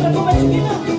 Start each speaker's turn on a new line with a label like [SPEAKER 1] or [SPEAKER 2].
[SPEAKER 1] para combater